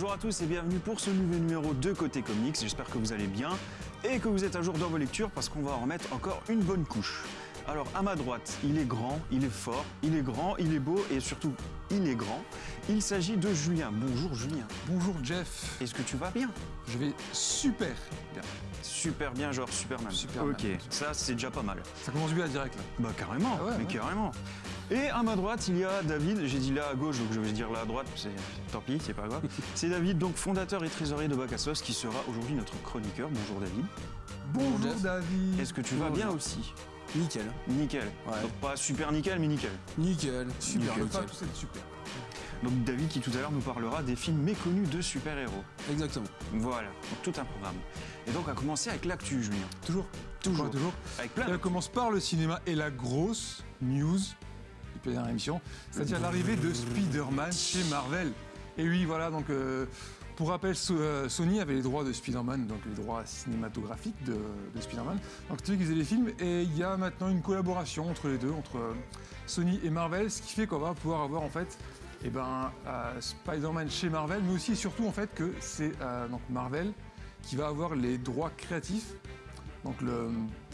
Bonjour à tous et bienvenue pour ce nouveau numéro de Côté Comics. J'espère que vous allez bien et que vous êtes à jour dans vos lectures parce qu'on va en remettre encore une bonne couche. Alors à ma droite, il est grand, il est fort, il est grand, il est beau et surtout il est grand. Il s'agit de Julien. Bonjour Julien. Bonjour Jeff. Est-ce que tu vas bien? Je vais super bien. Super bien, genre Superman. Superman. Ok, ça c'est déjà pas mal. Ça commence bien direct là. Bah carrément, Ah ouais, mais ouais. carrément. Et à ma droite, il y a David, j'ai dit là à gauche, donc je vais dire là à droite, c'est tant pis, c'est pas grave. c'est David, donc fondateur et trésorier de Bacassos, qui sera aujourd'hui notre chroniqueur. Bonjour David. Bonjour. David. Est-ce que tu vas bien aussi? Nickel. Nickel. Ouais. Donc pas super nickel, mais nickel. Nickel. Super. Nickel. Nickel. tous être super. Donc David qui tout à l'heure nous parlera des films méconnus de super-héros. Exactement. Voilà, donc tout un programme. Et donc on va commencer avec l'actu, Julien. Toujours. Toujours. Toujours. Avec plein Et on commence par le cinéma et la grosse news la dernière émission, c'est-à-dire l'arrivée de Spider-Man chez Marvel. Et oui, voilà, donc euh, pour rappel, euh, Sony avait les droits de Spider-Man, donc les droits cinématographiques de, de Spider-Man. Donc c'est qui faisaient les films et il y a maintenant une collaboration entre les deux, entre euh, Sony et Marvel, ce qui fait qu'on va pouvoir avoir en fait eh ben, Spider-Man chez Marvel, mais aussi et surtout en fait que c'est donc Marvel qui va avoir les droits créatifs donc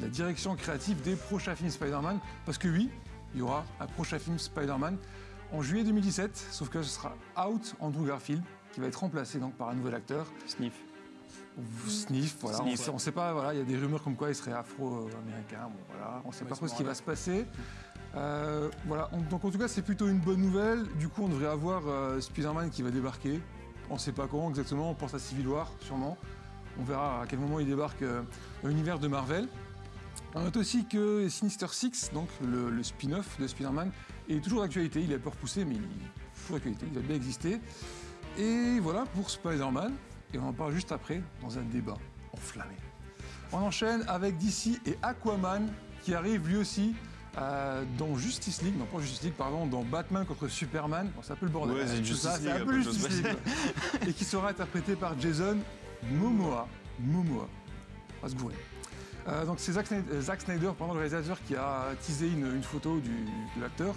la direction créative des prochains films Spider-Man. Parce que oui, il y aura un prochain film Spider-Man en juillet 2017, sauf que ce sera Out Andrew Garfield, qui va être remplacé donc par un nouvel acteur, Sniff. Sniff. Voilà, Sniff, on on sait pas. Voilà, il y a des rumeurs comme quoi il serait afro-américain. Bon, voilà, on sait Ouais, pas trop ce qui va se passer. Euh, voilà, on- donc en tout cas, c'est plutôt une bonne nouvelle. Du coup, on devrait avoir euh, Spider-Man qui va débarquer. On sait pas quand exactement. On pense à Civil War, sûrement. On verra à quel moment il débarque euh, dans l'univers de Marvel. On note aussi que Sinister Six, donc le, le spin-off de Spider-Man, est toujours d'actualité. Il a peur repoussé, mais il est toujours d'actualité. Il a bien existé. Et voilà pour Spider-Man. Et on en parle juste après dans un débat enflammé. On enchaîne avec DC et Aquaman qui arrive lui aussi euh, dans Justice League, non pas Justice League, pardon, dans Batman contre Superman. Bon, c'est un peu le bordel. Ouais, c'est ça, un peu peu Justice. League. et qui sera interprété par Jason Momoa. Momoa. On va se gourer. Euh, donc c'est Zack Snyder, pendant le réalisateur, qui a teasé une, photo du- de l'acteur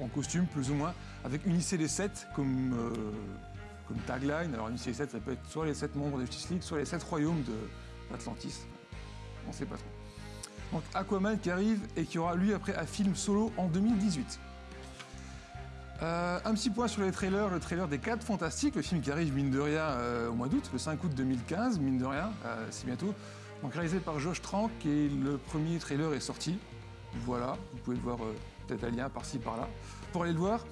en costume, plus ou moins, avec unissez les 7 comme, euh, comme tagline. Alors les 7, ça peut être soit les 7 membres de Justice League, soit les 7 royaumes de l'Atlantis. On sait pas trop. Donc Aquaman qui arrive et qui aura lui après un film solo en 2018. Euh, un petit point sur les trailers, le trailer des 4 Fantastiques, le film qui arrive mine de rien au mois d'août, le 5 août 2015, mine de rien, c'est bientôt. Donc réalisé par Josh Trank et le premier trailer est sorti. Voilà, vous pouvez le voir euh, peut-être un lien par-ci par-là pour aller le voir.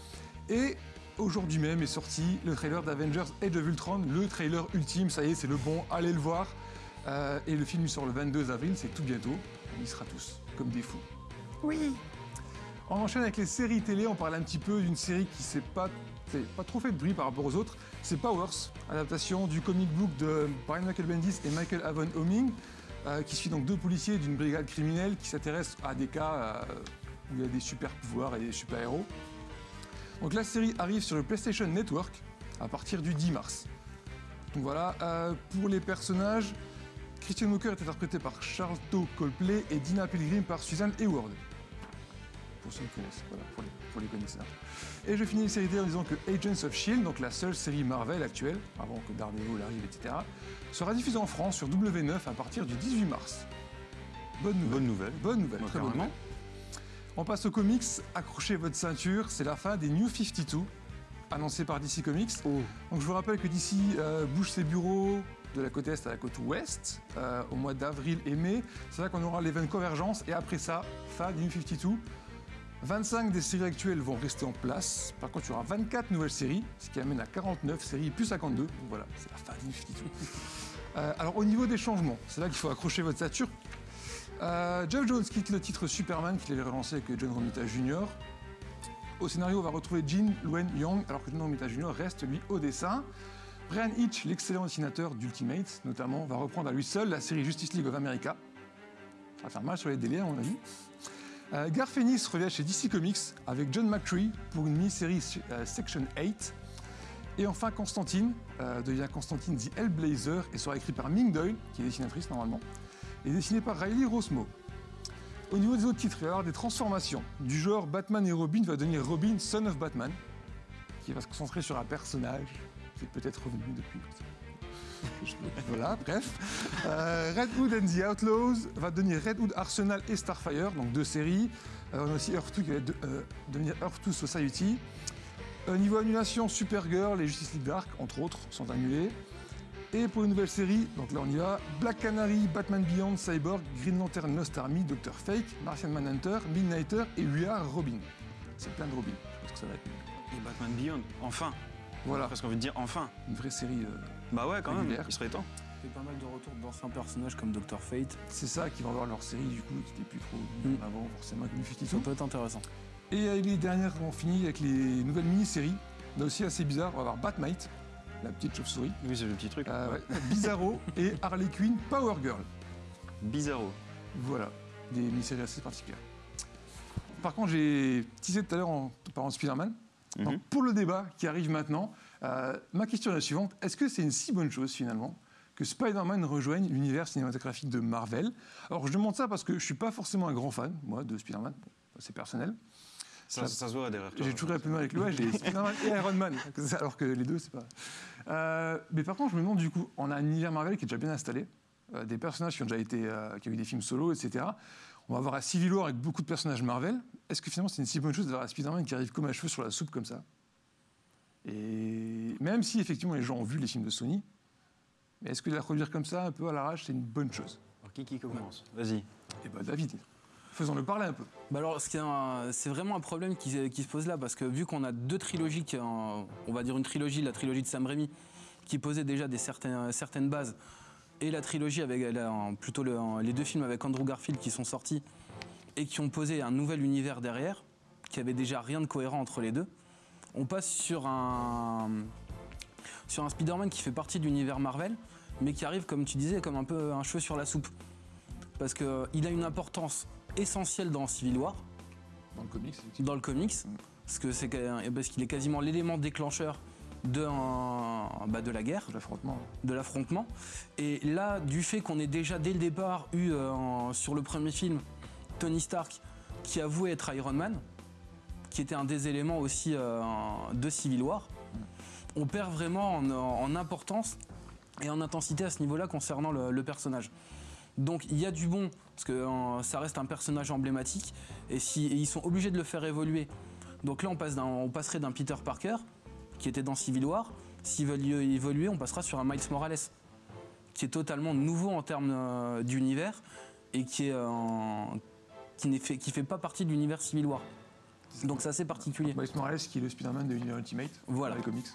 Et aujourd'hui même est sorti le trailer d'Avengers Age of Ultron, le trailer ultime, ça y est, c'est le bon, allez le voir. Euh, et le film sort le 22 avril, c'est tout bientôt. On y sera tous, comme des fous. Oui On enchaîne avec les séries télé, on parle un petit peu d'une série qui s'est pas, pas trop fait de bruit par rapport aux autres. C'est Powers, adaptation du comic book de Brian Michael Bendis et Michael Avon Homing, euh, qui suit donc deux policiers d'une brigade criminelle qui s'intéressent à des cas euh, où il y a des super pouvoirs et des super héros. Donc la série arrive sur le PlayStation Network à partir du 10 mars. Donc voilà, euh, pour les personnages, Christian Walker est interprété par Charlton Copley et Dina Pilgrim par Suzanne Hayward. Pour ceux qui connaissent, voilà, pour les, pour les connaisseurs. Et je finis les séries télé en disant que Agents of S.H.I.E.L.D., donc la seule série Marvel actuelle, avant que Daredevil arrive, etc., sera diffusée en France sur W9 à partir du 18 mars. Bonne nouvelle. Bonne nouvelle. Bonne nouvelle, très bonne nouvelle. On passe aux comics, accrochez votre ceinture, c'est la fin des New 52, annoncé par DC Comics. Oh. Donc je vous rappelle que DC euh, bouge ses bureaux de la côte est à la côte ouest euh, au mois d'avril et mai. C'est là qu'on aura l'event Convergence et après ça, fin des New 52. 25 des séries actuelles vont rester en place. Par contre, il y aura 24 nouvelles séries, ce qui amène à 49 séries plus 52. Donc voilà, c'est la fin 52. Euh, alors au niveau des changements, c'est là qu'il faut accrocher votre ceinture. Euh, Jeff Jones quitte le titre Superman qu'il avait relancé avec John Romita Jr. Au scénario, on va retrouver Jin Luen Young, alors que John Romita Jr. reste lui au dessin. Brian Hitch, l'excellent dessinateur d'Ultimate, notamment, va reprendre à lui seul la série Justice League of America. Ça va faire mal sur les délais, à mon avis. Euh, Garth Ennis revient chez DC Comics avec John McCree pour une mini-série euh, Section 8. Et enfin, Constantine euh, devient Constantine The Hellblazer et sera écrit par Ming Doyle, qui est dessinatrice normalement, et dessiné par Riley Rosmo. Au niveau des autres titres, il va y avoir des transformations. Du genre Batman et Robin va devenir Robin, Son of Batman, qui va se concentrer sur un personnage. qui est peut-être revenu depuis. Voilà, bref. Euh, Red Hood and the Outlaws va devenir Red Hood Arsenal et Starfire, donc deux séries. Euh, on a aussi Earth 2 qui va euh, devenir Earth 2 Society. Niveau annulation, Supergirl et Justice League Dark, entre autres, sont annulés. Et pour une nouvelle série, donc là on y va, Black Canary, Batman Beyond, Cyborg, Green Lantern Lost Army, Doctor Fake, Martian Manhunter, Midnighter et We Are Robin. C'est plein de Robin, je pense que ça va être Et Batman Beyond, enfin. Voilà, Presque envie de dire enfin. une vraie série. euh, Bah ouais, quand même, Régulière. il serait temps. Il y a pas mal de retours d'anciens personnages comme Dr. Fate. c'est ça qui va avoir leur série du coup, qui n'était plus trop Mm. avant, forcément, avec New Ça peut être intéressant. Et euh, les dernières, on finit avec les nouvelles mini-séries. Là aussi assez bizarre, on va avoir Batmite, la petite chauve-souris, Oui, c'est le petit truc. euh, ouais, Bizarro et Harley Quinn Power Girl. Bizarro. Voilà, des mini-séries assez particulières. Par contre, j'ai teasé tout à l'heure en parlant de Spider-Man. Mhm. Donc, pour le débat qui arrive maintenant, euh, ma question est la suivante. Est-ce que c'est une si bonne chose finalement que Spider-Man rejoigne l'univers cinématographique de Marvel? Alors je demande ça parce que je ne suis pas forcément un grand fan, moi, de Spider-Man. Bon, c'est personnel. Ça, ça se voit derrière toi. J'ai toujours un peu mal avec le j'ai Spider-Man et Iron Man, alors que les deux, c'est pas. Euh, mais par contre, je me demande du coup, on a un univers Marvel qui est déjà bien installé, euh, des personnages qui ont déjà été, euh, qui ont eu des films solo, etc. On va avoir un Civil War avec beaucoup de personnages Marvel. Est-ce que finalement c'est une si bonne chose d'avoir un Spider-Man qui arrive comme un cheveu sur la soupe comme ça? Et même si effectivement les gens ont vu les films de Sony, mais est-ce que de la produire comme ça, un peu à l'arrache, c'est une bonne chose? Alors, qui qui commence? Vas-y. Eh ben David, faisons-le parler un peu. Bah alors, c'est vraiment un problème qui, se- qui se pose là, parce que vu qu'on a deux trilogies, qui, en- on va dire une trilogie, la trilogie de Sam Raimi, qui posait déjà des certaines, certaines bases, et la trilogie avec la- plutôt le- les deux films avec Andrew Garfield qui sont sortis et qui ont posé un nouvel univers derrière, qui avait déjà rien de cohérent entre les deux, on passe sur un sur un Spider-Man qui fait partie de l'univers Marvel, mais qui arrive, comme tu disais, comme un peu un cheveu sur la soupe, parce que il a une importance essentielle dans Civil War. Dans le comics, dans le comics, parce c'est que- parce qu'il est quasiment l'élément déclencheur de, un- bah, de la guerre, de l'affrontement. Et là, du fait qu'on ait déjà dès le départ eu euh, sur le premier film Tony Stark qui avouait être Iron Man, qui était un des éléments aussi euh, de Civil War, on perd vraiment en, en importance et en intensité à ce niveau-là concernant le, le personnage. Donc il y a du bon, parce que euh, ça reste un personnage emblématique, et, si, et ils sont obligés de le faire évoluer. Donc là, on, passe d'un- on passerait d'un Peter Parker, qui était dans Civil War, s'ils veulent évoluer, on passera sur un Miles Morales, qui est totalement nouveau en termes euh, d'univers, et qui, est, euh, en- qui, n'est fait, qui fait pas partie de l'univers Civil War. Donc c'est assez particulier. Miles Morales qui est le Spider-Man de l'univers Ultimate Voilà. dans les comics.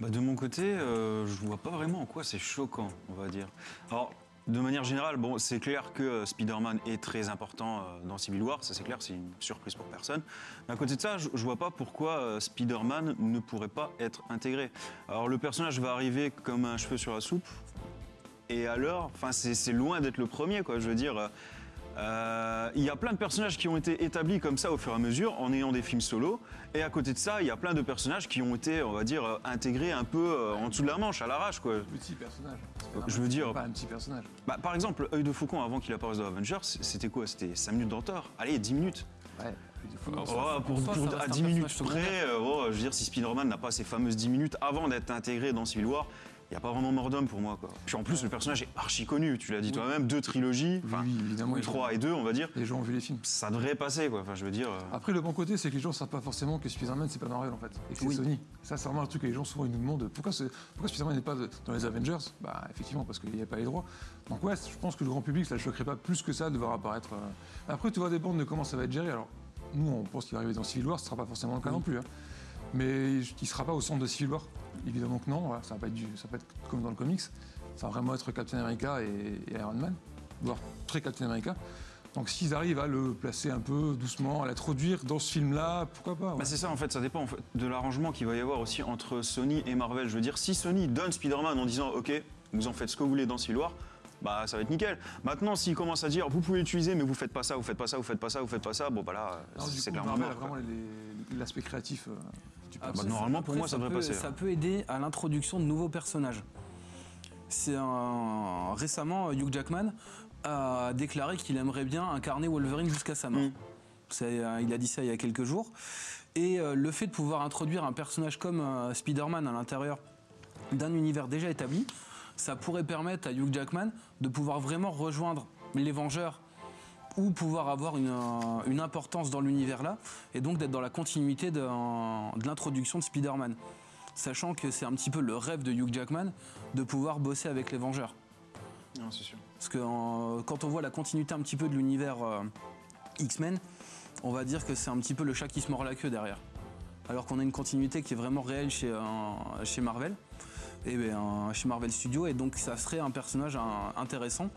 Bah, de mon côté, euh, je vois pas vraiment en quoi c'est choquant, on va dire. Alors, de manière générale, c'est clair que euh, Spider-Man est très important euh, dans Civil War, ça c'est clair, c'est une surprise pour personne. Mais à côté de ça, je, je vois pas pourquoi euh, Spider-Man ne pourrait pas être intégré. Alors, le personnage va arriver comme un cheveu sur la soupe, et alors, enfin, c'est c'est loin d'être le premier, quoi. Je veux dire, euh, euh, il y a plein de personnages qui ont été établis comme ça au fur et à mesure en ayant des films solo. Et à côté de ça, il y a plein de personnages qui ont été, on va dire, euh, intégrés un peu euh, en dessous de la manche, à l'arrache, quoi. Petit personnage. Je veux dire- Pas un petit personnage. Bah, par exemple, Œil de Faucon, avant qu'il apparaisse dans Avengers, c'était quoi? C'était 5 minutes d'entor Allez, 10 minutes. Ouais. Oh, pour, pour- à un 10 minutes près, oh, je veux dire, si Spider-Man n'a pas ces fameuses 10 minutes avant d'être intégré dans Civil War, il n'y a pas vraiment mort d'homme pour moi. Quoi. Puis en plus, le personnage est archi connu, tu l'as dit toi-même, deux trilogies, Oui, oui, évidemment. trois et deux, on va dire. Les gens ont vu les films. Ça devrait passer, quoi. Enfin, je veux dire. euh, Après, le bon côté, c'est que les gens ne savent pas forcément que Spider-Man, c'est pas Marvel en fait. Et que c'est. Sony. Ça, c'est vraiment un truc que les gens souvent ils nous demandent pourquoi, pourquoi Spider-Man n'est pas dans les Avengers? Bah, effectivement, parce qu'il n'y a pas les droits. Donc, ouais, je pense que le grand public, ça ne choquerait pas plus que ça de voir apparaître. euh. Après, tout va dépendre de comment ça va être géré. Alors, nous, on pense qu'il va arriver dans Civil War, ce ne sera pas forcément le cas non plus. hein. Mais il ne sera pas au centre de Civil War. Évidemment que non, voilà, ça va ça va pas être comme dans le comics. Ça va vraiment être Captain America et, et Iron Man, voire très Captain America. Donc s'ils arrivent à le placer un peu doucement, à l'introduire dans ce film-là, pourquoi pas ouais. Bah c'est ça en fait, ça dépend en fait, de l'arrangement qu'il va y avoir aussi entre Sony et Marvel. Je veux dire, si Sony donne Spider-Man en disant ok, vous en faites ce que vous voulez dans Civil War, bah ça va être nickel. Maintenant, s'ils commencent à dire vous pouvez l'utiliser, mais vous faites pas ça, vous faites pas ça, vous faites pas ça, vous faites pas ça, bon bah là, c'est clairement Marvel mort. a quoi. vraiment l'aspect créatif euh, Après, bah, normalement, pour après, moi, ça devrait peut, passer, Ça hein. peut aider à l'introduction de nouveaux personnages. C'est un... Récemment, Hugh Jackman a déclaré qu'il aimerait bien incarner Wolverine jusqu'à sa mort. Mm. Euh, il a dit ça il y a quelques jours. Et euh, le fait de pouvoir introduire un personnage comme euh, Spider-Man à l'intérieur d'un univers déjà établi, ça pourrait permettre à Hugh Jackman de pouvoir vraiment rejoindre les Vengeurs ou pouvoir avoir une, euh, une importance dans l'univers là, et donc d'être dans la continuité de, de l'introduction de Spider-Man. Sachant que c'est un petit peu le rêve de Hugh Jackman de pouvoir bosser avec les Vengeurs. Non, c'est sûr. Parce que quand on voit la continuité un petit peu de l'univers euh, X-Men, on va dire que c'est un petit peu le chat qui se mord la queue derrière. Alors qu'on a une continuité qui est vraiment réelle chez, euh, chez Marvel, et ben, euh, chez Marvel Studios, et donc ça serait un personnage intéressant.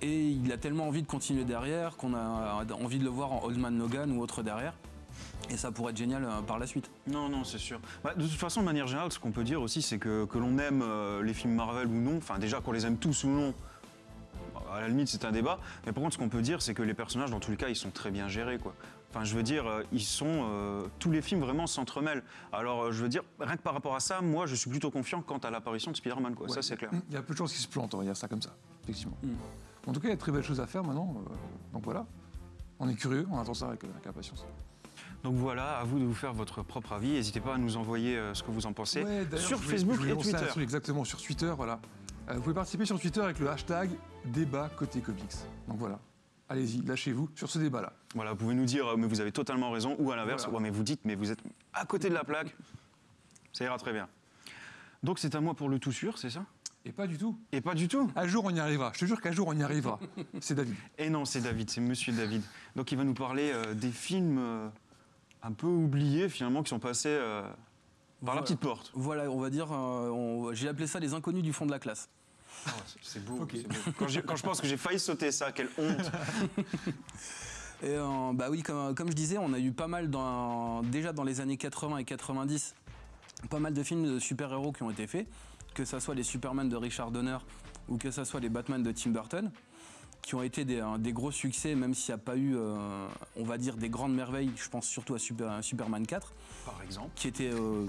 Et il a tellement envie de continuer derrière qu'on a envie de le voir en Old Man Logan ou autre derrière. Et ça pourrait être génial euh, par la suite. Non, non, c'est sûr. Bah, de toute façon, de manière générale, ce qu'on peut dire aussi, c'est que, que l'on aime euh, les films Marvel ou non, enfin déjà qu'on les aime tous ou non, à la limite c'est un débat, mais par contre ce qu'on peut dire, c'est que les personnages, dans tous les cas, ils sont très bien gérés, quoi. Enfin, je veux dire, euh, ils sont. euh, tous les films vraiment s'entremêlent. Alors, je veux dire, rien que par rapport à ça, moi, je suis plutôt confiant quant à l'apparition de Spider-Man, quoi. Ça, c'est clair. Il y a peu de choses qui se plantent, on va dire ça comme ça, effectivement. Mm. En tout cas, il y a de très belles choses à faire maintenant. euh, donc voilà. On est curieux, on attend ça avec, avec impatience. Donc voilà, à vous de vous faire votre propre avis. N'hésitez pas à nous envoyer euh, ce que vous en pensez Ouais, sur voulais- Facebook et Twitter. truc exactement, sur Twitter, voilà. Euh, vous pouvez participer sur Twitter avec le hashtag débat côté comics. Donc voilà. Allez-y, lâchez-vous sur ce débat-là. Voilà, vous pouvez nous dire, mais vous avez totalement raison, ou à l'inverse, Voilà. ouais, mais vous dites, mais vous êtes à côté de la plaque. Ça ira très bien. Donc c'est à moi pour le tout sûr, c'est ça? Et pas du tout. Et pas du tout. Un jour, on y arrivera. Je te jure qu'un jour, on y arrivera. C'est David. Et non, c'est David, c'est Monsieur David. Donc il va nous parler euh, des films euh, un peu oubliés finalement qui sont passés euh, par Voilà. la petite porte. Voilà, on va dire, euh, on- j'ai appelé ça les inconnus du fond de la classe. c'est beau. Ok. c'est beau. Quand, je pense que j'ai failli sauter ça, quelle honte. Et euh, bah oui, comme, comme je disais, on a eu pas mal dans, déjà dans les années 80 et 90, pas mal de films de super-héros qui ont été faits, que ce soit les Superman de Richard Donner ou que ce soit les Batman de Tim Burton, qui ont été des, des gros succès, même s'il n'y a pas eu, euh, on va dire, des grandes merveilles. Je pense surtout à, Super- à Superman 4, Par exemple. qui était, euh,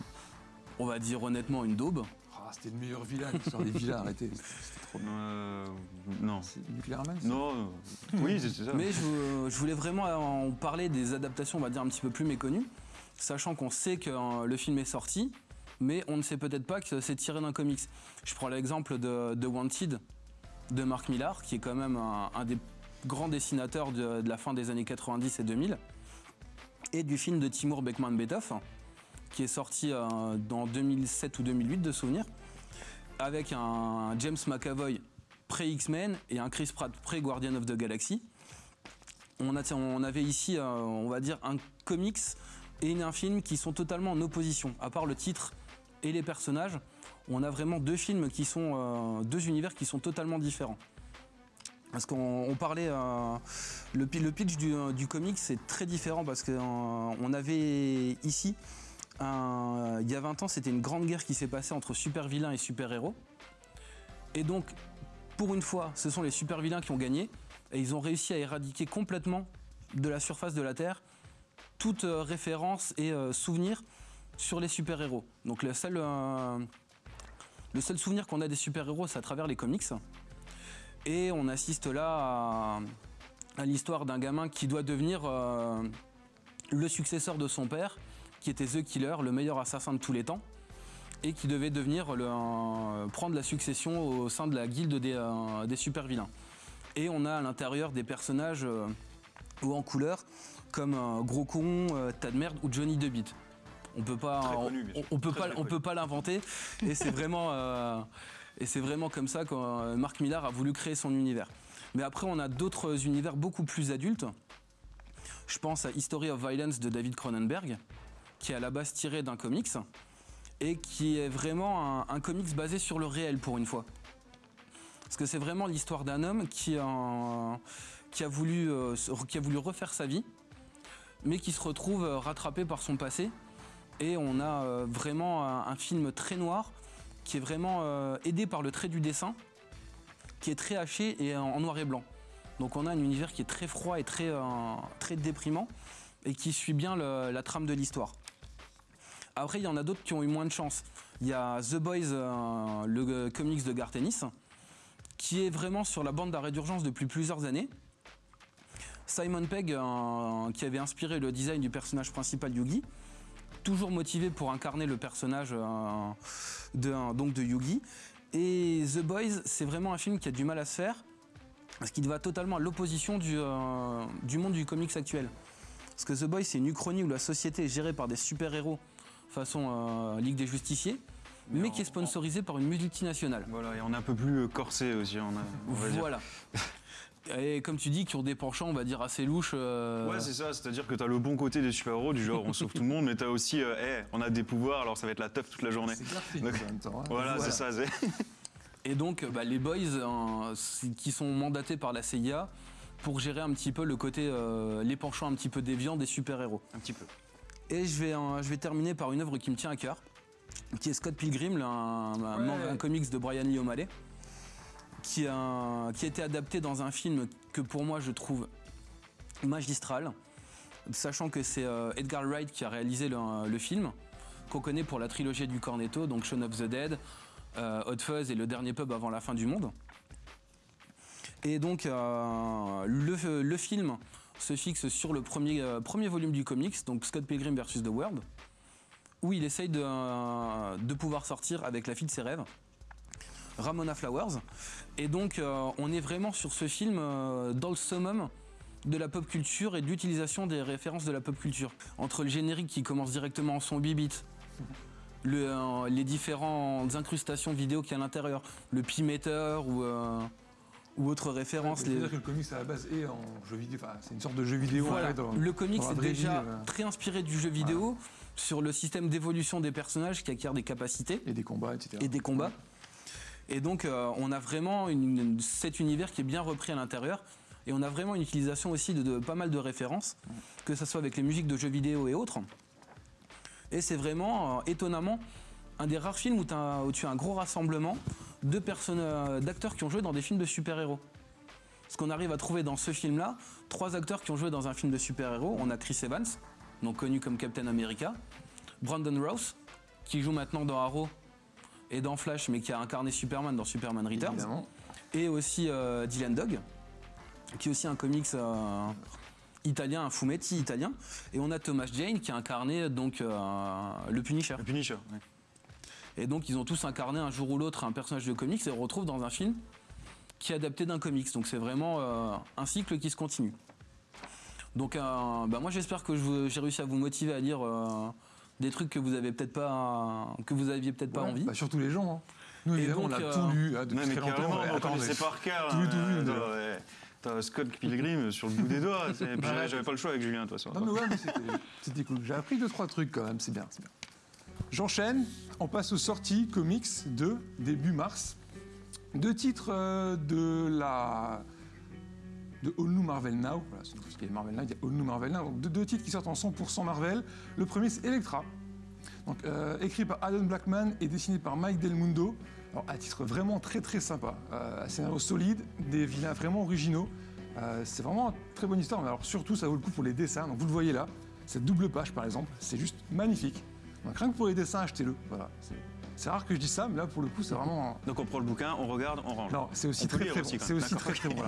on va dire honnêtement, une daube. Ah, c'était le meilleur vilain, l'histoire des vilains, arrêtez. C'était trop bien. Euh, non. C'est Nuclear Man ça Non. euh, oui, c'est ça. Mais je, je voulais vraiment en parler des adaptations, on va dire, un petit peu plus méconnues, sachant qu'on sait que le film est sorti, mais on ne sait peut-être pas que c'est tiré d'un comics. Je prends l'exemple de, de Wanted de Mark Millar, qui est quand même un, des grands dessinateurs de, la fin des années 90 et 2000, et du film de Timur Bekman-Betov, qui est sorti euh, dans 2007 ou 2008 de souvenir, avec un James McAvoy pré-X-Men et un Chris Pratt pré-Guardian of the Galaxy. On avait ici, euh, on va dire, un comics et un film qui sont totalement en opposition. À part le titre et les personnages, on a vraiment deux films qui sont, euh, deux univers qui sont totalement différents. Parce qu'on on parlait, euh, le, pi- le pitch du, euh, du comics c'est très différent parce qu'on avait ici, il y a 20 ans, c'était une grande guerre qui s'est passée entre super vilains et super héros. Et donc, pour une fois, ce sont les super vilains qui ont gagné et ils ont réussi à éradiquer complètement de la surface de la Terre toute référence et souvenir sur les super-héros. Donc le seul, euh, le seul souvenir qu'on a des super-héros, c'est à travers les comics. Et on assiste là à, l'histoire d'un gamin qui doit devenir euh, le successeur de son père, qui était The Killer, le meilleur assassin de tous les temps, et qui devait devenir le, prendre la succession au sein de la guilde des, euh, super-vilains. Et on a à l'intérieur des personnages ou en couleur comme Gros Con, Tas ou Johnny DeBeat. On peut pas, Très on, connu, bien on- sûr. on peut Très, pas, on peut pas l'inventer. Et c'est vraiment, euh, et c'est vraiment comme ça que euh, Mark Millar a voulu créer son univers. Mais après, on a d'autres univers beaucoup plus adultes. Je pense à History of Violence de David Cronenberg, qui est à la base tiré d'un comics et qui est vraiment un, un comics basé sur le réel pour une fois. Parce que c'est vraiment l'histoire d'un homme qui, a- qui, a voulu, euh, qui a voulu refaire sa vie, mais qui se retrouve rattrapé par son passé. Et on a euh, vraiment un, film très noir, qui est vraiment euh, aidé par le trait du dessin, qui est très haché et en, noir et blanc. Donc on a un univers qui est très froid et très, euh, déprimant, et qui suit bien la trame de l'histoire. Après, il y en a d'autres qui ont eu moins de chance. Il y a The Boys, le comics de Garth Ennis, qui est vraiment sur la bande d'arrêt d'urgence depuis plusieurs années. Simon Pegg, qui avait inspiré le design du personnage principal Yugi, toujours motivé pour incarner le personnage euh, de, donc de Yugi. Et The Boys, c'est vraiment un film qui a du mal à se faire, parce qu'il va totalement à l'opposition du, euh, du monde du comics actuel. Parce que The Boys, c'est une uchronie où la société est gérée par des super-héros façon euh, Ligue des Justiciers, mais, Mais qui est sponsorisée par une multinationale. Voilà, et on est un peu plus corsé aussi. On a, on va dire. Voilà. Et comme tu dis, qui ont des penchants, on va dire, assez louches. euh, Ouais, c'est ça, c'est-à-dire que t'as le bon côté des super-héros, du genre on sauve tout le monde, mais t'as aussi, euh, hey, on a des pouvoirs, alors ça va être la teuf toute la journée. C'est en même temps. hein. Voilà, c'est ça, c'est. Et donc, bah, les boys qui sont mandatés par la CIA pour gérer un petit peu le côté, euh, les penchants un petit peu déviants des super-héros. Un petit peu. Et je vais, je vais terminer par une œuvre qui me tient à cœur, qui est Scott Pilgrim, un, un- Ouais. un comics de Brian Lee O'Malley, qui a, été adapté dans un film que pour moi je trouve magistral, sachant que c'est euh, Edgar Wright qui a réalisé le, film, qu'on connaît pour la trilogie du Cornetto, donc Shaun of the Dead, euh, Hot Fuzz et Le Dernier Pub avant la fin du monde. Et donc euh, le, film se fixe sur le premier, volume du comics, donc Scott Pilgrim vs. The World, où il essaye de pouvoir sortir avec la fille de ses rêves, Ramona Flowers. Et donc euh, on est vraiment sur ce film euh, dans le summum de la pop culture et de l'utilisation des références de la pop culture. Entre le générique qui commence directement en son bibit, le, euh, les différentes incrustations vidéo qu'il y a à l'intérieur, le P-Meter ou, euh, ou autres références. les- C'est-à-dire que le comics à la base est en jeu vidéo. Enfin, c'est une sorte de jeu vidéo. voilà. dans- le comics est déjà vie, très inspiré du jeu vidéo sur le système d'évolution des personnages qui acquièrent des capacités Et des combats, etc. et des combats. Et donc euh, on a vraiment cet univers qui est bien repris à l'intérieur. Et on a vraiment une utilisation aussi de, pas mal de références, que ce soit avec les musiques de jeux vidéo et autres. Et c'est vraiment, euh, étonnamment, un des rares films où, tu as un gros rassemblement euh, d'acteurs qui ont joué dans des films de super-héros. Ce qu'on arrive à trouver dans ce film-là, trois acteurs qui ont joué dans un film de super-héros. On a Chris Evans, donc connu comme Captain America, Brandon Rouse, qui joue maintenant dans Arrow et dans Flash, mais qui a incarné Superman dans Superman Returns, Évidemment. et aussi euh, Dylan Dog, qui est aussi un comics euh, italien, un fumetti italien, et on a Thomas Jane qui a incarné donc euh, le Punisher. Le Punisher. Et donc ils ont tous incarné un jour ou l'autre un personnage de comics et on retrouve dans un film qui est adapté d'un comics. Donc c'est vraiment un cycle qui se continue. Donc bah, moi j'espère que j'ai réussi à vous motiver à lire des trucs que vous avez peut-être pas que vous aviez peut-être pas Ouais, envie. bah, surtout les gens. hein. Nous, Et évidemment, donc, on a euh, tout lu hein, depuis Non, mais très longtemps. on connaissait par cœur. tout, hein, tout, euh, ouais. Scott Pilgrim sur le bout des doigts. puis Bah, J'avais pas le choix avec Julien, de toute façon. Non, mais ouais, mais c'était- cool. J'ai appris deux, trois trucs quand même, c'est bien, c'est bien. J'enchaîne, on passe aux sorties comics de début mars. Deux titres euh, de la. De All New Marvel Now. Voilà, c'est parce qu'il y a Marvel Now, il y a All New Marvel Now. Donc deux, deux titres qui sortent en 100% Marvel. Le premier, c'est Electra. Donc, euh, écrit par Adam Blackman et dessiné par Mike Del Mundo. Alors, un titre vraiment très très sympa. Euh, un scénario solide, des vilains vraiment originaux. Euh, c'est vraiment une très bonne histoire, mais alors surtout ça vaut le coup pour les dessins. Donc vous le voyez là, cette double page par exemple, c'est juste magnifique. Donc rien que pour les dessins, achetez-le. Voilà. C'est- rare que je dise ça, mais là pour le coup c'est vraiment. Donc on prend le bouquin, on regarde, on range. Non, c'est aussi très très bon. aussi très très bon.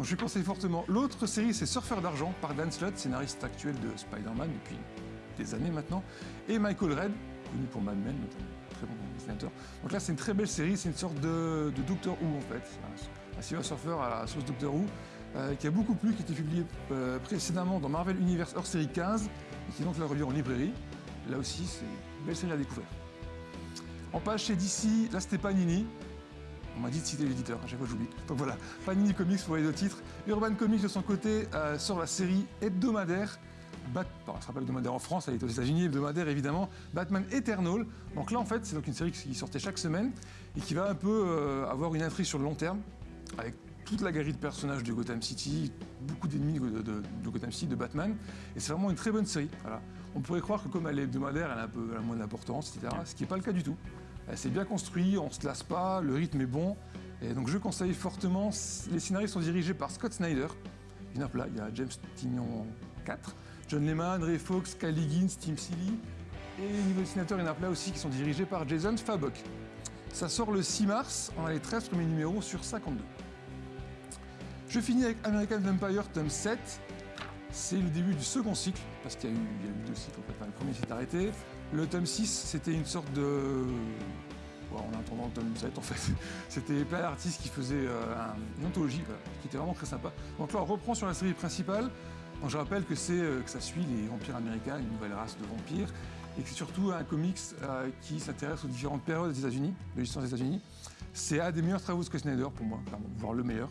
Je lui conseille fortement. L'autre série c'est Surfeur d'argent par Dan Slott, scénariste actuel de Spider-Man depuis des années maintenant, et Michael Red, connu pour Mad Men notamment, très bon dessinateur. Donc là c'est une très belle série, c'est une sorte de, Doctor Who en fait, un, Surfer à la sauce Doctor Who, euh, qui a beaucoup plu, qui été publié euh, précédemment dans Marvel Universe hors série 15, et qui donc là revient en librairie. Là aussi c'est une belle série à découvrir. En page chez DC, là c'était Panini. On m'a dit de citer l'éditeur, à chaque fois j'oublie. Donc voilà, Panini Comics pour les deux titres. Urban Comics de son côté euh, sort la série hebdomadaire. Bat... Bon, elle sera pas hebdomadaire en France, elle est aux États-Unis, hebdomadaire évidemment. Batman Eternal. Donc là en fait, c'est donc une série qui sortait chaque semaine et qui va un peu euh, avoir une intrigue sur le long terme avec toute la galerie de personnages de Gotham City, beaucoup d'ennemis de, Gotham City, de Batman. Et c'est vraiment une très bonne série. On pourrait croire que comme elle est hebdomadaire, elle a un peu moins d'importance, etc. Ce qui n'est pas le cas du tout. Euh, C'est bien construit, on se lasse pas, le rythme est bon. Donc je conseille fortement. Les scénarios sont dirigés par Scott Snyder. Il y en a plein. Il y a James Tignon 4, John Lehman, Ray Fox, Kyle Higgins, Tim Seeley. Et au niveau dessinateur, il y en a plein aussi qui sont dirigés par Jason Fabok. Ça sort le 6 mars, on a les 13 premiers numéros sur 52. Je finis avec American Vampire tome 7. c'est le début du second cycle, parce qu'il y, a eu- deux cycles en le premier s'est arrêté. Le tome 6, c'était une sorte de. en attendant le tome 7, en fait. C'était plein d'artistes qui faisaient euh, un- une anthologie, qui était vraiment très sympa. Donc là, on reprend sur la série principale. Je rappelle que, c'est, euh, que ça suit les vampires américains, une nouvelle race de vampires, et que c'est surtout un comics euh, qui s'intéresse aux différentes périodes des États-Unis, de l'histoire des États-Unis. C'est un des meilleurs travaux de Scott Snyder pour moi, voire le meilleur.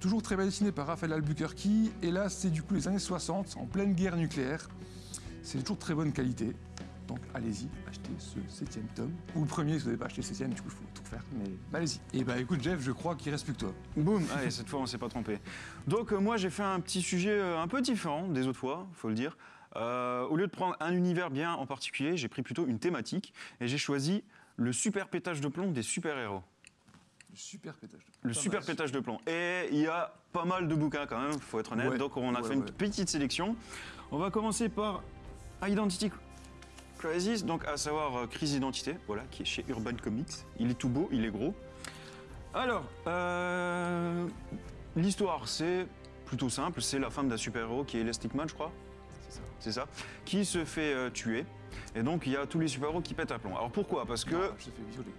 Toujours très bien dessiné par Raphaël Albuquerque. Et là, c'est du coup les années 60, en pleine guerre nucléaire. C'est toujours de très bonne qualité. Donc allez-y, achetez ce septième tome. Ou le premier, si vous n'avez pas acheté le septième, du coup, il faut tout refaire. Mais allez-y. Et bah écoute, Jeff, je crois qu'il reste plus que toi. Boum Allez, cette fois, on s'est pas trompé. Donc, euh, moi, j'ai fait un petit sujet euh, un peu différent des autres fois, faut le dire. Euh, au lieu de prendre un univers bien en particulier, j'ai pris plutôt une thématique et j'ai choisi le super pétage de plomb des super-héros. Le super pétage. de- Le Pas super mal. pétage de plomb. Et il y a pas mal de bouquins quand même, faut être honnête. Ouais, Donc, on a ouais, fait une petite sélection. On va commencer par Identity Crisis, donc à savoir euh, Crise d'identité, voilà, qui est chez Urban Comics. Il est tout beau, il est gros. Alors, euh, l'histoire, c'est plutôt simple. C'est la femme d'un super-héros qui est Elastic Man, je crois. C'est ça. C'est ça. Qui se fait euh, tuer. Et donc, il y a tous les super-héros qui pètent un plomb. Alors, pourquoi? Parce que. Non, je te fais violer.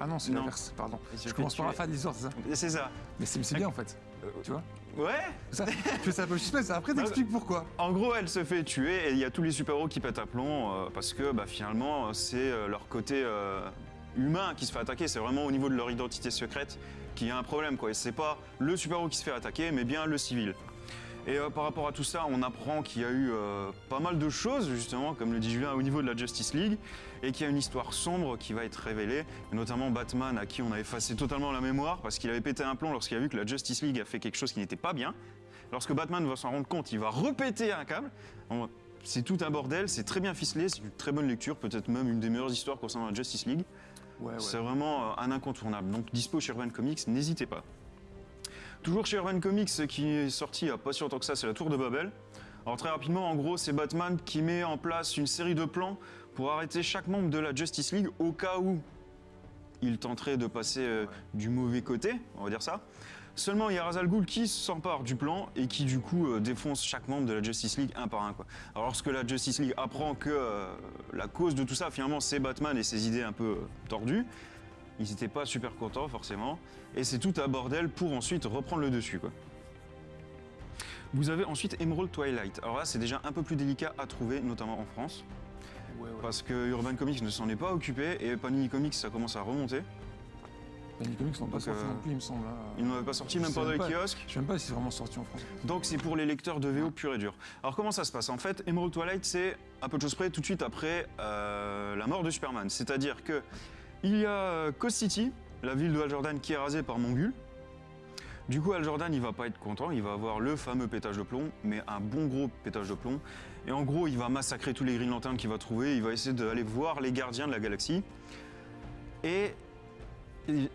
Ah non, c'est l'inverse, pardon. Je commence par la fin de l'histoire, c'est ça? C'est ça. Mais c'est c'est bien en fait, tu vois? Ouais ça, Tu fais ça un peu suspense, après t'expliques pourquoi. En gros, elle se fait tuer et il y a tous les super-héros qui pètent un plomb euh, parce que bah, finalement, c'est euh, leur côté euh, humain qui se fait attaquer. C'est vraiment au niveau de leur identité secrète qu'il y a un problème. Quoi. Et c'est pas le super-héros qui se fait attaquer, mais bien le civil. Et euh, par rapport à tout ça, on apprend qu'il y a eu euh, pas mal de choses, justement, comme le dit Julien, au niveau de la Justice League, et qu'il y a une histoire sombre qui va être révélée, et notamment Batman, à qui on a effacé totalement la mémoire, parce qu'il avait pété un plomb lorsqu'il a vu que la Justice League a fait quelque chose qui n'était pas bien. Lorsque Batman va s'en rendre compte, il va repéter un câble. C'est tout un bordel, c'est très bien ficelé, c'est une très bonne lecture, peut-être même une des meilleures histoires concernant la Justice League. Ouais, ouais. C'est vraiment euh, un incontournable. Donc dispo chez Urban Comics, n'hésitez pas. Toujours chez Urban Comics, qui est sorti il n'y a pas si longtemps que ça, c'est la Tour de Babel. Alors très rapidement, en gros, c'est Batman qui met en place une série de plans pour arrêter chaque membre de la Justice League au cas où il tenterait de passer euh, du mauvais côté, on va dire ça. Seulement, il y a Ra's al Ghul qui s'empare du plan et qui du coup euh, défonce chaque membre de la Justice League un par un. Alors lorsque la Justice League apprend que euh, la cause de tout ça, finalement, c'est Batman et ses idées un peu tordues, ils n'étaient pas super contents forcément. Et c'est tout un bordel pour ensuite reprendre le dessus. Quoi. Vous avez ensuite Emerald Twilight. Alors là, c'est déjà un peu plus délicat à trouver, notamment en France, Ouais, ouais. parce que Urban Comics ne s'en est pas occupé et Panini Comics, ça commence à remonter. Les comics n'ont pas sorti euh, non plus, il me semble. hein. Ils n'en avaient pas sorti, Je même pas dans les kiosques. Je sais même pas si c'est vraiment sorti en France. Donc c'est pour les lecteurs de VO pur et dur. Alors comment ça se passe? En fait, Emerald Twilight, c'est un peu de choses près tout de suite après euh, la mort de Superman. C'est-à-dire que il y a Coast City, la ville de Hal Jordan qui est rasée par Mongul. Du coup, Hal Jordan, il va pas être content, il va avoir le fameux pétage de plomb, mais un bon gros pétage de plomb. Et en gros, il va massacrer tous les Green Lanterns qu'il va trouver, il va essayer d'aller voir les gardiens de la galaxie. Et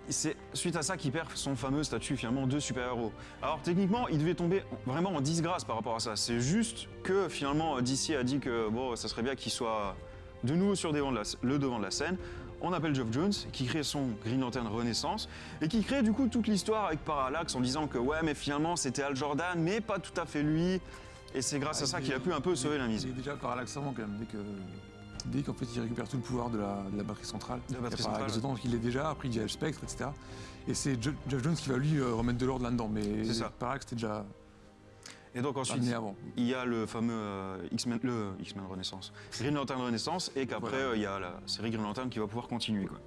c'est suite à ça qu'il perd son fameux statut finalement de super-héros. Alors techniquement, il devait tomber vraiment en disgrâce par rapport à ça. C'est juste que finalement DC a dit que bon, ça serait bien qu'il soit de nouveau sur le devant de la scène. On appelle Geoff Jones qui crée son Green Lantern Renaissance et qui crée du coup toute l'histoire avec Parallax en disant que ouais mais finalement c'était Al Jordan mais pas tout à fait lui et c'est grâce à Ah, ça il qu'il a est- pu un peu sauver la mise. Il est déjà parallaxe avant quand même, dès que. Dès qu'en fait il récupère tout le pouvoir de la, de la batterie centrale. De la batterie Il Parallax centrale, dedans, donc il l'est déjà, après il y a le spectre, etc. Et c'est Jeff Jones qui va lui euh, remettre de l'ordre là-dedans. Mais C'est ça. Parallax c'était déjà Et donc ensuite, avant. il y a le fameux euh, X-Men, le X-Men Renaissance, Green Lantern Renaissance, et qu'après Voilà. euh, il y a la série Green Lantern qui va pouvoir continuer. Quoi.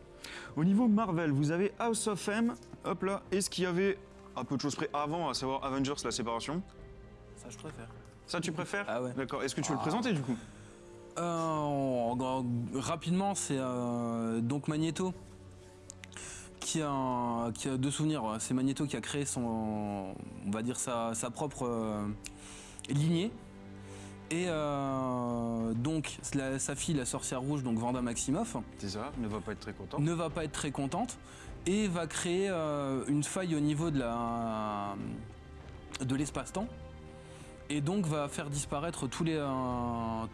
Au niveau Marvel, vous avez House of M, hop là, et ce qu'il y avait à peu de choses près avant, à savoir Avengers, la séparation? Ça, je préfère. Ça, tu préfères? Ah ouais. D'accord. Est-ce que tu veux le Ah. présenter du coup? Euh, en- en- rapidement, c'est euh, donc Magneto qui a, un- qui a deux souvenirs. C'est Magneto qui a créé son, on va dire sa, sa propre euh, lignée. Et euh, donc la- sa fille, la sorcière rouge, donc Vanda Maximoff, C'est ça, ne va pas être très content. ne va pas être très contente et va créer euh, une faille au niveau de la de l'espace-temps et donc va faire disparaître tous les euh,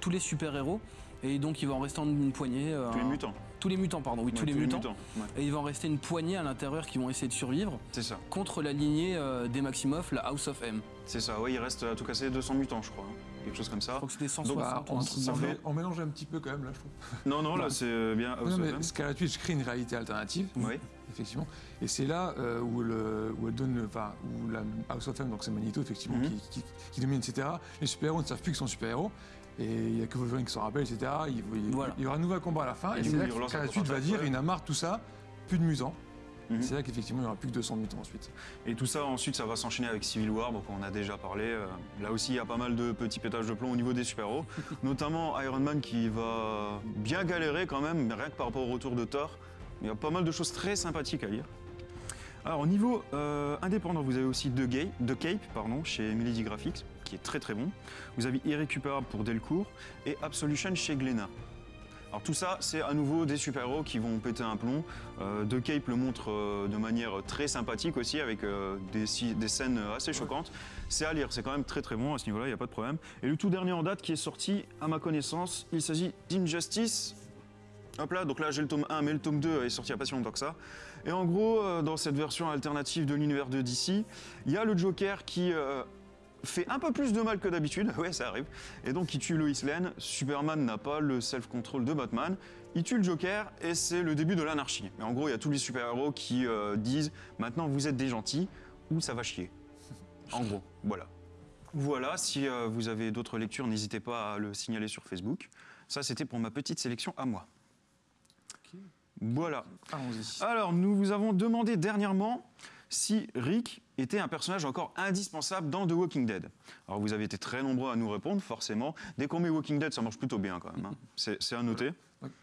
tous les super-héros et donc il va en rester une poignée euh, Tous les mutants. Tous les mutants, pardon, oui, Ouais, tous les mutants. ouais, Et il va en rester une poignée à l'intérieur qui vont essayer de survivre c'est ça. contre la lignée euh, des Maximoff, la House of M. C'est ça, ouais, il reste à tout casser 200 mutants, je crois. hein. Quelque chose comme Je ça. crois que c'était Donc, 160. Bah, ou un on, truc ça on fait- mélange un petit peu quand même là, je trouve. Non, non, là, c'est euh, bien House non, of mais M. Scarlet Witch crée une réalité alternative, Oui, effectivement. Et c'est là euh, où, le, où elle donne, enfin, où la House of M, donc c'est Magneto, effectivement, Mhm. qui, qui- qui domine, etc. Les super-héros ne savent plus qu'ils sont super-héros. Et il n'y a que Wolverine qui s'en rappelle, etc. Il, il- Voilà. il y aura un nouveau combat à la fin. Et Et, c'est là que Scarlet va dire il a marre de tout ça, plus de mutants. Mhm. C'est là qu'effectivement il n'y aura plus que 200 mutants ensuite. Et tout ça, ensuite, ça va s'enchaîner avec Civil War, donc on a déjà parlé. euh, là aussi, il y a pas mal de petits pétages de plomb au niveau des super-héros, notamment Iron Man qui va bien galérer quand même, mais rien que par rapport au retour de Thor. Il y a pas mal de choses très sympathiques à lire. Alors, au niveau euh, indépendant, vous avez aussi The, Gay, The Cape pardon, chez Milady Graphics, qui est très très bon. Vous avez Irrécupérable pour Delcourt et Absolution chez Glénat. Alors tout ça, c'est à nouveau des super-héros qui vont péter un plomb. Euh, The Cape le montre euh, de manière très sympathique aussi, avec euh, des, des scènes assez choquantes. C'est à lire, c'est quand même très très bon à ce niveau-là, il n'y a pas de problème. Et le tout dernier en date qui est sorti, à ma connaissance, il s'agit d'Injustice. Hop là, donc là j'ai le tome 1, mais le tome 2 est sorti a pas si longtemps que ça. Et en gros, dans cette version alternative de l'univers de DC, il y a le Joker qui fait un peu plus de mal que d'habitude, ouais ça arrive, et donc il tue Lois Lane. Superman n'a pas le self-control de Batman. Il tue le Joker et c'est le début de l'anarchie. Mais en gros, il y a tous les super-héros qui euh, disent maintenant vous êtes des gentils ou ça va chier. En gros, voilà. Voilà, si euh, vous avez d'autres lectures, n'hésitez pas à le signaler sur Facebook. Ça, c'était pour ma petite sélection à moi. Voilà. Allons-y. Alors, nous vous avons demandé dernièrement si Rick était un personnage encore indispensable dans The Walking Dead. Alors, vous avez été très nombreux à nous répondre, forcément. Dès qu'on met Walking Dead, ça marche plutôt bien quand même. hein. C'est à noter.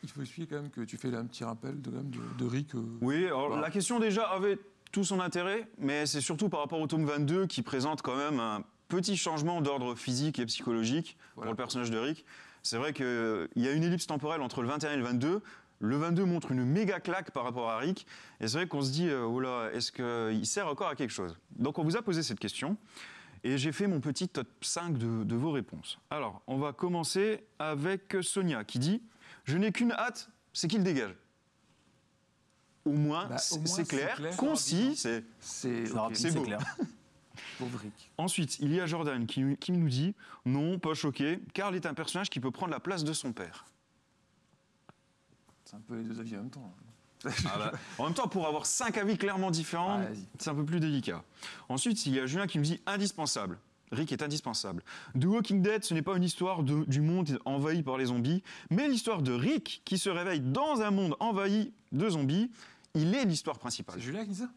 Il faut expliquer quand même que tu fais là un petit rappel de, Rick. euh, Oui, alors Voilà. la question déjà avait tout son intérêt, mais c'est surtout par rapport au tome 22 qui présente quand même un petit changement d'ordre physique et psychologique Voilà. pour le personnage de Rick. C'est vrai qu'il y a une ellipse temporelle entre le 21 et le 22. Le 22 montre une méga claque par rapport à Rick. Et c'est vrai qu'on se dit, euh, oh là, est-ce qu'il sert encore à quelque chose? Donc on vous a posé cette question. Et j'ai fait mon petit top 5 de, de vos réponses. Alors, on va commencer avec Sonia qui dit Je n'ai qu'une hâte, c'est qu'il dégage. Au moins, Bah, c'est clair, clair, concis. c'est- beau. clair. Ensuite, il y a Jordan qui, qui nous dit Non, pas choqué, Karl est un personnage qui peut prendre la place de son père. C'est un peu les deux avis en même temps. Ah bah, en même temps, pour avoir cinq avis clairement différents, Ah, c'est un peu plus délicat. Ensuite, il y a Julien qui me dit indispensable. Rick est indispensable. The Walking Dead, ce n'est pas une histoire de- du monde envahi par les zombies, mais l'histoire de Rick qui se réveille dans un monde envahi de zombies. Il est l'histoire principale. C'est Julien qui dit ça?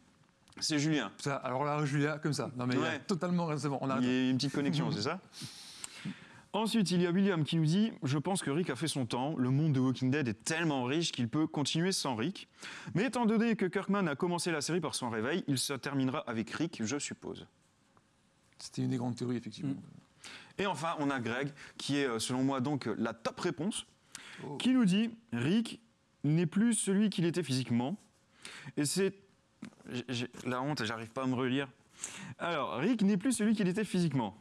C'est Julien. Ça, alors là, Julien, comme ça. Non mais il a totalement on Il y a une petite connexion, c'est ça? Ensuite, il y a William qui nous dit Je pense que Rick a fait son temps. Le monde de Walking Dead est tellement riche qu'il peut continuer sans Rick. Mais étant donné que Kirkman a commencé la série par son réveil, il se terminera avec Rick, je suppose. C'était une des grandes théories, effectivement. Et enfin, on a Greg, qui est, euh, selon moi, donc euh, la top réponse, Oh. qui nous dit Rick n'est plus celui qu'il était physiquement. Et c'est. la honte, j'arrive pas à me relire. Alors, Rick n'est plus celui qu'il était physiquement.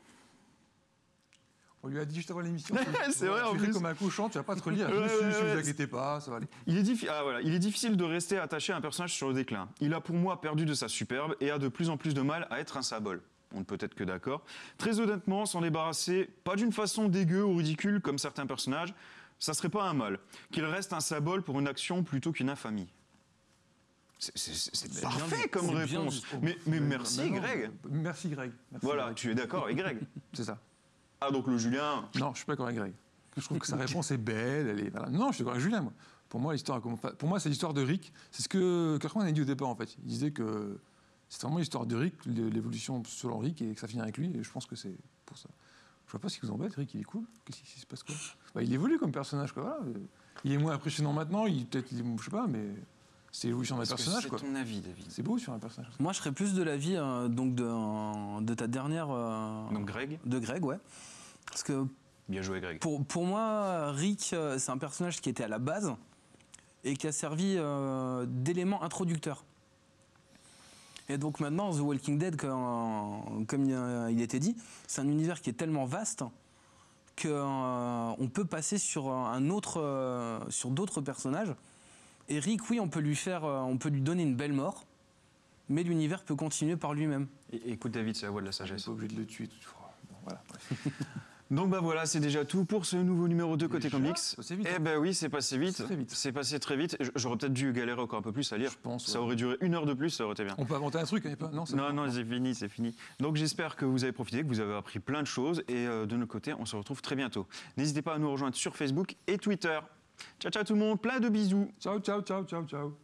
On lui a dit juste avant l'émission. C'est vrai, en plus. comme un cochon, tu vas pas te relire. Ouais, Je suis, ouais, si vous inquiétez pas, ça va aller. Il est, diffi- ah, voilà. Il est difficile de rester attaché à un personnage sur le déclin. Il a pour moi perdu de sa superbe et a de plus en plus de mal à être un symbole. On ne peut être que d'accord. Très honnêtement, s'en débarrasser, pas d'une façon dégueu ou ridicule comme certains personnages, ça serait pas un mal. Qu'il reste un symbole pour une action plutôt qu'une infamie. C'est- parfait comme bien réponse. Mais, merci Greg. non, Merci Greg. Merci, Voilà, Greg. tu es d'accord avec Greg. C'est ça. Ah donc le Julien, Non, je suis pas d'accord avec Greg. Je trouve que sa réponse est belle. Elle est, voilà. Non, je suis d'accord avec Julien. Moi. Pour moi, l'histoire, pour moi, c'est l'histoire de Rick. C'est ce que Kirkman a dit au départ, en fait. Il disait que c'est vraiment l'histoire de Rick, l'é- l'évolution selon Rick, et que ça finit avec lui. Et je pense que c'est pour ça. Je vois pas ce qui vous embête, Rick. Il est cool. Qu'est-ce qui se passe quoi? Bah, Il évolue comme personnage, quoi. Voilà. Il est moins impressionnant maintenant. Il peut-être, je sais pas, mais c'est l'évolution d'un personnage, c'est ton avis David C'est beau sur un personnage. Moi, je serais plus de l'avis euh, donc de, de ta dernière. euh, Donc Greg, de Greg, ouais. Parce que bien joué Greg. pour, pour moi, Rick, euh, c'est un personnage qui était à la base et qui a servi euh, d'élément introducteur. Et donc maintenant, The Walking Dead, comme, comme il, était dit, c'est un univers qui est tellement vaste qu'on peut passer sur un autre, euh, sur d'autres personnages Et Rick, oui, on peut lui faire, euh, on peut lui donner une belle mort, mais l'univers peut continuer par lui-même. Et- Écoute David, c'est la voix de la sagesse. n'est pas obligé de le tuer toutefois. Bon, voilà. Donc bah voilà, c'est déjà tout pour ce nouveau numéro 2 côté Déjà comics. Vite, Eh hein. ben oui, c'est passé vite. C'est passé très vite. J'aurais peut-être dû galérer encore un peu plus à lire. Je pense, Ça aurait duré une heure de plus, ça aurait été bien. On peut inventer un truc, hein, pas Non, non, c'est fini, c'est fini. Donc j'espère que vous avez profité, que vous avez appris plein de choses. Et euh, de notre côté, on se retrouve très bientôt. N'hésitez pas à nous rejoindre sur Facebook et Twitter. Ciao, ciao tout le monde, plein de bisous. Ciao, ciao, ciao, ciao, ciao.